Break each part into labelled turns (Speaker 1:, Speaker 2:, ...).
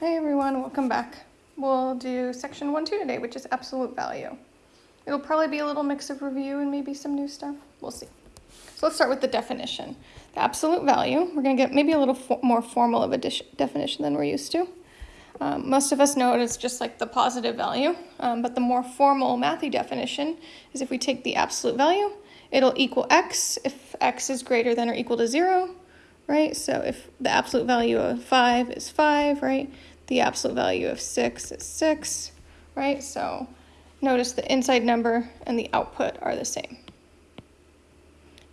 Speaker 1: Hey everyone, welcome back. We'll do section 1 2 today, which is absolute value. It'll probably be a little mix of review and maybe some new stuff. We'll see. So let's start with the definition. The absolute value, we're going to get maybe a little fo more formal of a definition than we're used to. Um, most of us know it as just like the positive value, um, but the more formal mathy definition is if we take the absolute value, it'll equal x if x is greater than or equal to 0, right? So if the absolute value of 5 is 5, right? The absolute value of 6 is 6, right? So notice the inside number and the output are the same.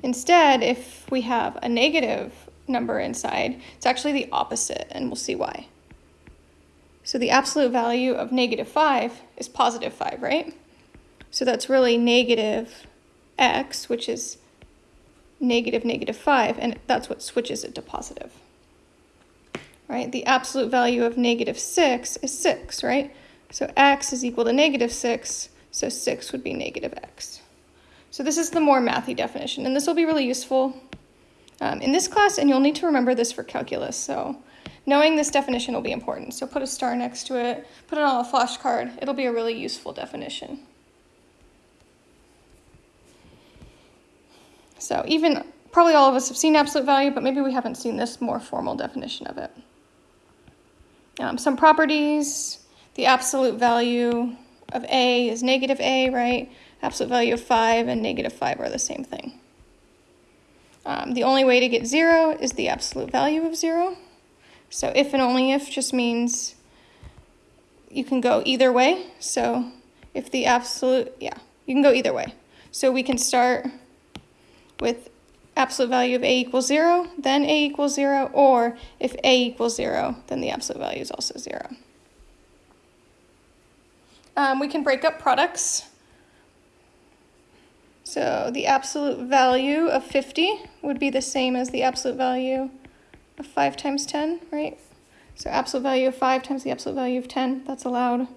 Speaker 1: Instead, if we have a negative number inside, it's actually the opposite, and we'll see why. So the absolute value of negative 5 is positive 5, right? So that's really negative x, which is negative negative 5, and that's what switches it to positive right? The absolute value of negative 6 is 6, right? So x is equal to negative 6, so 6 would be negative x. So this is the more mathy definition, and this will be really useful um, in this class, and you'll need to remember this for calculus. So knowing this definition will be important. So put a star next to it, put it on a flashcard. It'll be a really useful definition. So even, probably all of us have seen absolute value, but maybe we haven't seen this more formal definition of it. Um, some properties, the absolute value of A is negative A, right? Absolute value of 5 and negative 5 are the same thing. Um, the only way to get 0 is the absolute value of 0. So if and only if just means you can go either way. So if the absolute, yeah, you can go either way. So we can start with absolute value of a equals 0, then a equals 0, or if a equals 0, then the absolute value is also 0. Um, we can break up products. So the absolute value of 50 would be the same as the absolute value of 5 times 10, right? So absolute value of 5 times the absolute value of 10, that's allowed.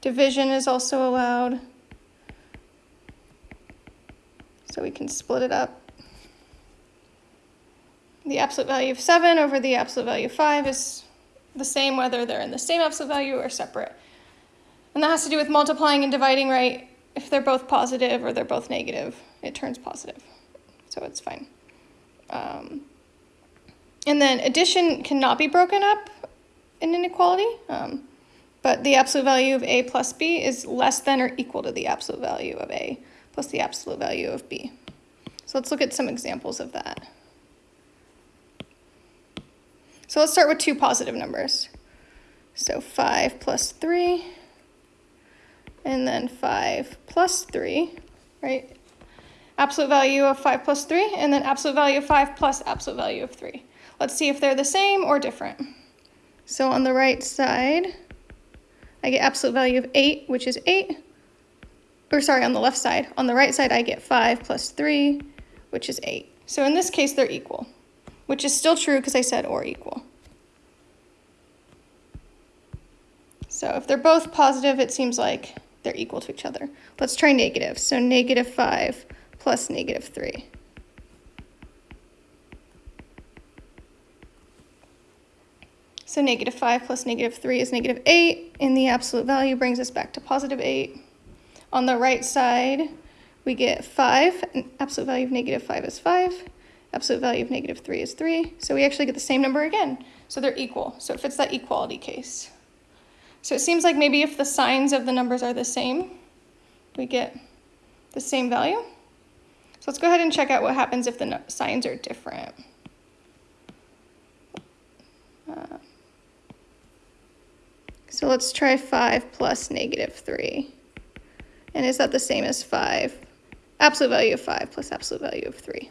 Speaker 1: Division is also allowed. So we can split it up the absolute value of 7 over the absolute value of 5 is the same whether they're in the same absolute value or separate. And that has to do with multiplying and dividing, right? If they're both positive or they're both negative, it turns positive. So it's fine. Um, and then addition cannot be broken up in inequality, um, but the absolute value of a plus b is less than or equal to the absolute value of a plus the absolute value of b. So let's look at some examples of that. So let's start with two positive numbers. So 5 plus 3, and then 5 plus 3, right? Absolute value of 5 plus 3, and then absolute value of 5 plus absolute value of 3. Let's see if they're the same or different. So on the right side, I get absolute value of 8, which is 8. Or sorry, on the left side. On the right side, I get 5 plus 3, which is 8. So in this case, they're equal which is still true because I said or equal. So if they're both positive, it seems like they're equal to each other. Let's try negative. So negative 5 plus negative 3. So negative 5 plus negative 3 is negative 8, and the absolute value brings us back to positive 8. On the right side, we get 5, and absolute value of negative 5 is 5. Absolute value of negative 3 is 3. So we actually get the same number again. So they're equal. So it fits that equality case. So it seems like maybe if the signs of the numbers are the same, we get the same value. So let's go ahead and check out what happens if the no signs are different. Uh, so let's try 5 plus negative 3. And is that the same as 5? Absolute value of 5 plus absolute value of 3.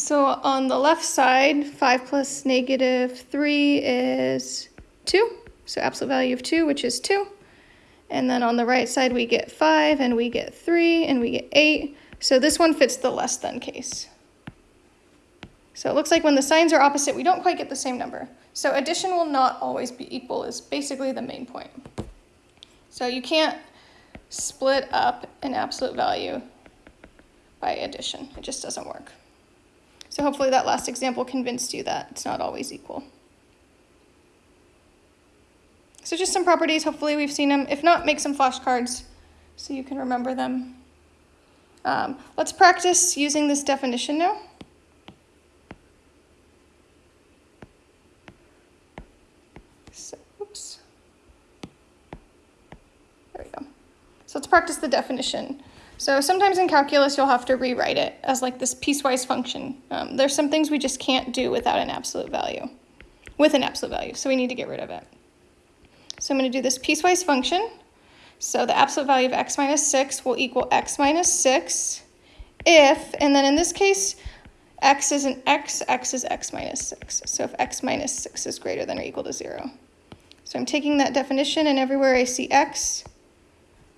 Speaker 1: So on the left side, 5 plus negative 3 is 2. So absolute value of 2, which is 2. And then on the right side, we get 5, and we get 3, and we get 8. So this one fits the less than case. So it looks like when the signs are opposite, we don't quite get the same number. So addition will not always be equal is basically the main point. So you can't split up an absolute value by addition. It just doesn't work. So hopefully that last example convinced you that it's not always equal. So just some properties, hopefully we've seen them. If not, make some flashcards so you can remember them. Um, let's practice using this definition now. So, oops. There we go. So let's practice the definition. So sometimes in calculus, you'll have to rewrite it as like this piecewise function. Um, there's some things we just can't do without an absolute value, with an absolute value, so we need to get rid of it. So I'm going to do this piecewise function. So the absolute value of x minus 6 will equal x minus 6 if, and then in this case, x is an x, x is x minus 6. So if x minus 6 is greater than or equal to 0. So I'm taking that definition, and everywhere I see x,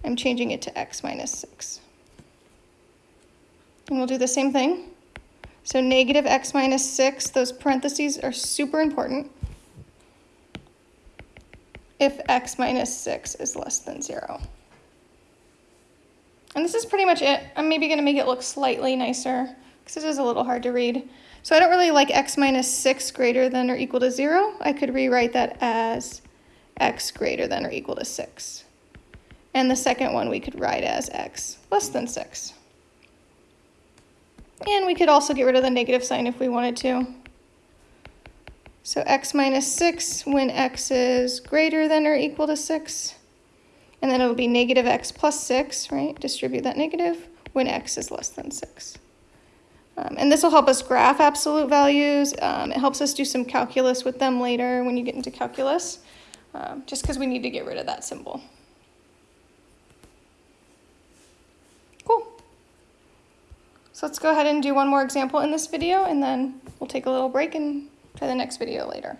Speaker 1: I'm changing it to x minus 6. And we'll do the same thing. So negative x minus 6, those parentheses are super important if x minus 6 is less than 0. And this is pretty much it. I'm maybe going to make it look slightly nicer because it is a little hard to read. So I don't really like x minus 6 greater than or equal to 0. I could rewrite that as x greater than or equal to 6. And the second one we could write as x less than 6. And we could also get rid of the negative sign if we wanted to. So x minus 6 when x is greater than or equal to 6. And then it'll be negative x plus 6, right? Distribute that negative when x is less than 6. Um, and this will help us graph absolute values. Um, it helps us do some calculus with them later when you get into calculus, um, just because we need to get rid of that symbol. So let's go ahead and do one more example in this video, and then we'll take a little break and try the next video later.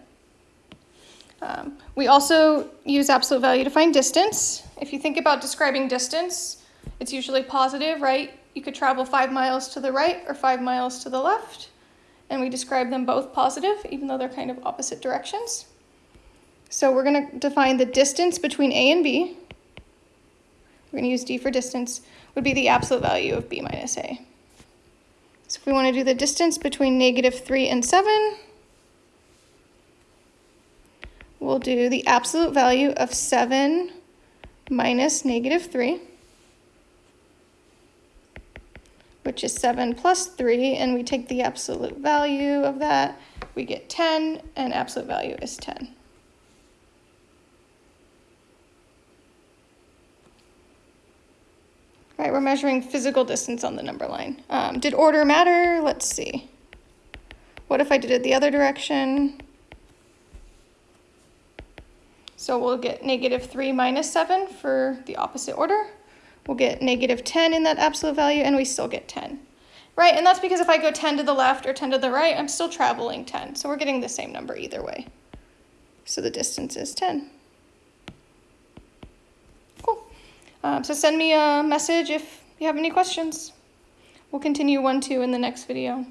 Speaker 1: Um, we also use absolute value to find distance. If you think about describing distance, it's usually positive, right? You could travel five miles to the right or five miles to the left, and we describe them both positive, even though they're kind of opposite directions. So we're going to define the distance between A and B. We're going to use D for distance, would be the absolute value of B minus A. So if we want to do the distance between negative 3 and 7, we'll do the absolute value of 7 minus negative 3, which is 7 plus 3, and we take the absolute value of that, we get 10, and absolute value is 10. Right, we're measuring physical distance on the number line. Um, did order matter? Let's see. What if I did it the other direction? So we'll get negative 3 minus 7 for the opposite order. We'll get negative 10 in that absolute value, and we still get 10. Right, and that's because if I go 10 to the left or 10 to the right, I'm still traveling 10. So we're getting the same number either way. So the distance is 10. Um, so send me a message if you have any questions. We'll continue 1, 2 in the next video.